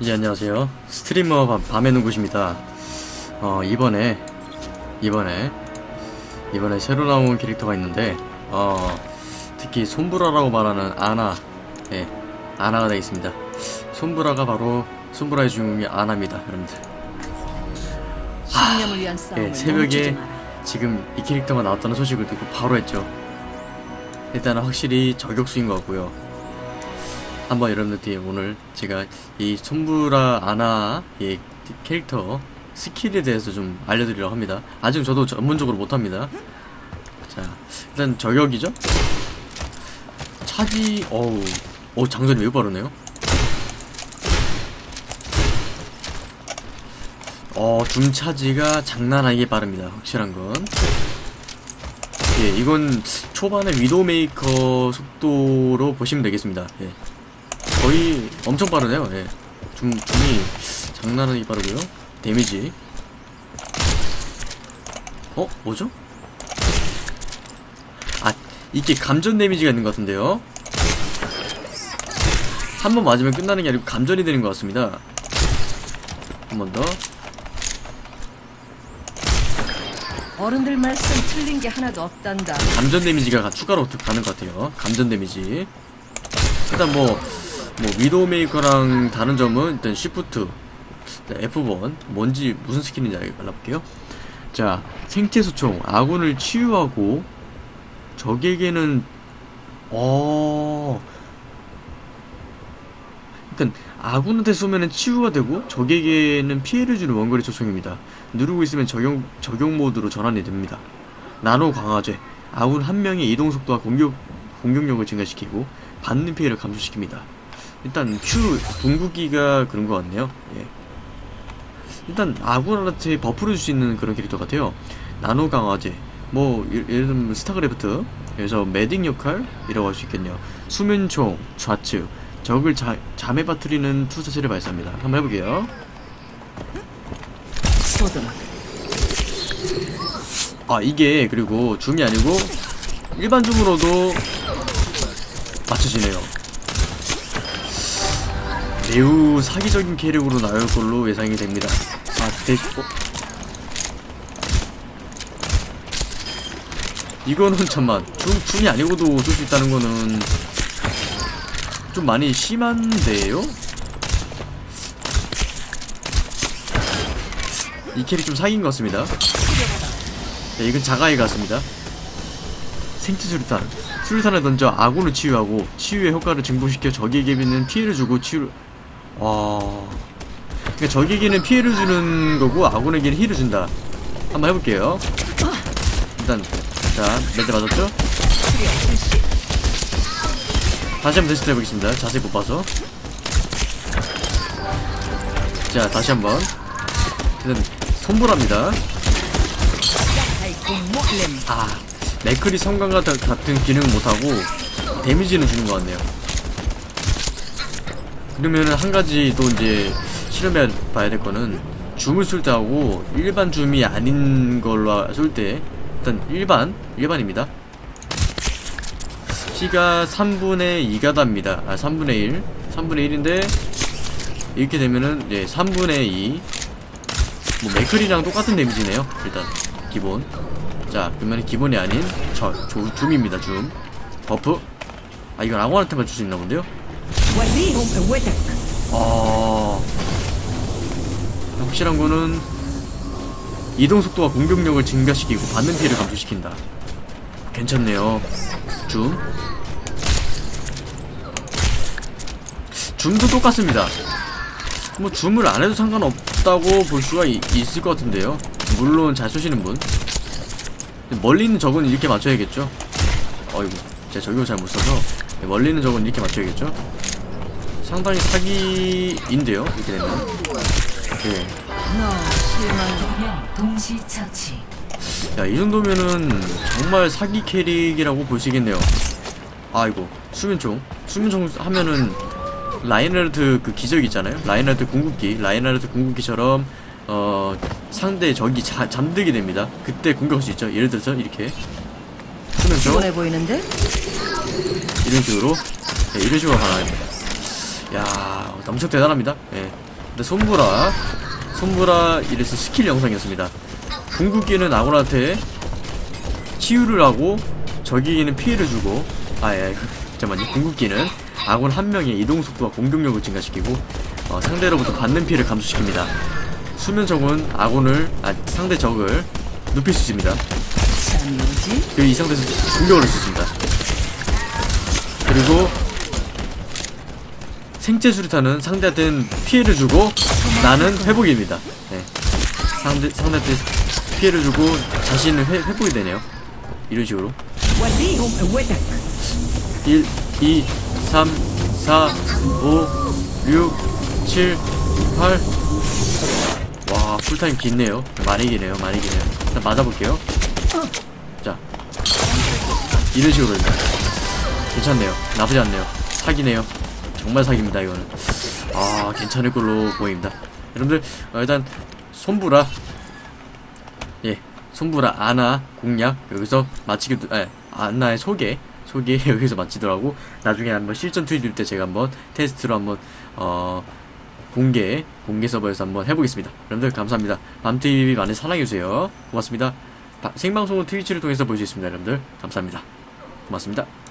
이제 안녕하세요. 스트리머 밤, 밤의 눈굿입니다. 어, 이번에, 이번에, 이번에 새로 나온 캐릭터가 있는데, 어, 특히 솜브라라고 말하는 아나, 예, 아나가 되겠습니다. 솜브라가 바로, 솜브라의 주인공이 아나입니다, 여러분들. 신념을 위한 싸움을 예, 새벽에. 지금 이 캐릭터가 나왔다는 소식을 듣고 바로 했죠. 일단은 확실히 저격수인 것 같고요. 한번 여러분들께 오늘 제가 이 솜브라 아나 이 캐릭터 skill에 대해서 좀 알려드리려고 합니다. 아직 저도 전문적으로 못합니다. 자, 일단 저격이죠? 차지, 어우, 어 장전이 매우 빠르네요. 어, 줌 charge가 장난 아니게 빠릅니다. 확실한 건. 예, 이건 초반에 위도메이커 속도로 보시면 되겠습니다. 예. 엄청 빠르네요. 예. 줌, 줌이 장난 아니게 빠르고요. 데미지. 어? 뭐죠? 아, 이게 감전 데미지가 있는 것 같은데요? 한 번 맞으면 끝나는 게 아니고 감전이 되는 것 같습니다. 한 번 더. 어른들 말씀 틀린 게 하나도 없단다. 감전 데미지가 가- 추가로 들어가는 것 같아요. 감전 데미지. 일단 뭐, 뭐, 위도우메이커랑 다른 점은 일단 shift, F1, 뭔지, 무슨 skill인지 알- 알아볼게요. 자, 생체소총, 아군을 치유하고, 적에게는, 어, 일단, 아군한테 쏘면은 치유가 되고, 적에게는 피해를 주는 원거리 소총입니다. 누르고 있으면 적용, 적용 모드로 전환이 됩니다. 나노 강화제 아군 한 명의 이동 속도와 공격 공격력을 증가시키고 받는 피해를 감소시킵니다. 일단 Q 궁극기가 그런 것 같네요. 예. 일단 아군한테 buff를 줄 수 있는 그런 캐릭터 같아요. 나노 강화제 뭐 예- 예를 들면 스타크래프트 그래서 medic 역할이라고 할 수 있겠네요. 수면총 좌측 적을 자, 잠에 빠뜨리는 투사체를 발사합니다. 한번 해볼게요. 아 이게 그리고 줌이 아니고 일반 줌으로도 맞춰지네요 매우 사기적인 캐릭으로 나올 걸로 예상이 됩니다 아 대... 어? 이거는 잠만 줌, 줌이 아니고도 쏠 수 있다는 거는 좀 많이 심한데요? 이 캐릭 좀 사기인 것 같습니다 네, 이건 사기 같습니다. 생체 수류탄. 수류탄을 던져 아군을 치유하고 치유의 효과를 증폭시켜 적에게는 피해를 주고 치유. 와. 그러니까 적에게는 피해를 주는 거고 아군에게는 heal을 준다. 한번 해볼게요. 일단 자, 몇대 맞았죠? 다시 한번 테스트 해보겠습니다. 자세히 못 봐서. 자, 다시 한번. 일단 손보랍니다. 아, 맥클이 성광과 다- 같은 기능은 못하고 데미지는 주는 것 같네요. 그러면은 한 가지 또 이제 실험해 봐야 될 거는 줌을 쏠때 하고 일반 줌이 아닌 걸로 쏠때 일단 일반 일반입니다. 피가 3분의 2가 답니다. 아 3분의 1 3분의 1인데 이렇게 되면은 예 3분의 2 뭐 맥크리랑 똑같은 데미지네요. 일단 기본. 자, 그러면 기본이 아닌 저, 조, 줌입니다, 줌. buff. 아, 이건 아무한테만 줄 수 있나 본데요? 아. 확실한 거는 이동 속도와 공격력을 증가시키고 받는 피해를 감소시킨다. 괜찮네요. 줌. 줌도 똑같습니다. 뭐 줌을 안 해도 상관없다고 볼 수가 이- 있을 것 같은데요. 물론 잘 쏘시는 분. 멀리 있는 적은 이렇게 맞춰야겠죠. 어이구, 제가 저격을 잘 못 써서 멀리 있는 적은 이렇게 맞춰야겠죠. 상당히 사기인데요, 이렇게 되면. 네. 너 실망 동시 처치. 야, 이 정도면은 정말 사기 캐릭이라고 볼 수 있겠네요. 아이고, 수면총. 수면총 하면은 라인하르트 그 기적 있잖아요. 라인하르트 궁극기. 라인하르트 궁극기처럼 어 상대 적이 자, 잠들게 됩니다. 그때 공격할 수 있죠. 예를 들어서 이렇게 수면총 피곤해 보이는데? 이런 식으로 네, 이런 식으로 가능합니다. 야, 엄청 대단합니다. 예. 근데 솜브라 손보라 이래서 스킬 영상이었습니다 궁극기는 아군한테 치유를 하고 적에게는 피해를 주고 아예 잠깐만요 궁극기는 아군 한 명의 이동 속도와 공격력을 증가시키고 어, 상대로부터 받는 피해를 감소시킵니다 수면 적은 아군을 아 상대 적을 눕힐 수 있습니다? 그리고 이 상태에서 공격을 할 수 있습니다 그리고 생체 수류탄은 상대한테는 피해를 주고 나는 회복입니다 네. 상대, 상대한테 피해를 주고 자신은 회, 회복이 되네요 이런 식으로 1, 2, 3, 4, 5, 6, 7, 8. 와, 풀타임 긴네요. 많이 기네요, 많이 기네요. 일단 맞아볼게요. 자. 이런 식으로 일단. 괜찮네요. 나쁘지 않네요. 사기네요. 정말 사기입니다, 이거는. 아, 괜찮을 걸로 보입니다. 여러분들, 어, 일단, 손부라. 예. 손부라 아나 공략 여기서 마치기도 아 아나의 소개 소개 여기서 마치더라고 나중에 한번 실전 투입일 때 제가 한번 테스트로 한번 어 공개 공개 서버에서 한번 해보겠습니다 여러분들 감사합니다 밤TV 많이 사랑해주세요 고맙습니다 바- 생방송은 트위치를 통해서 볼 수 있습니다 여러분들. 감사합니다. 고맙습니다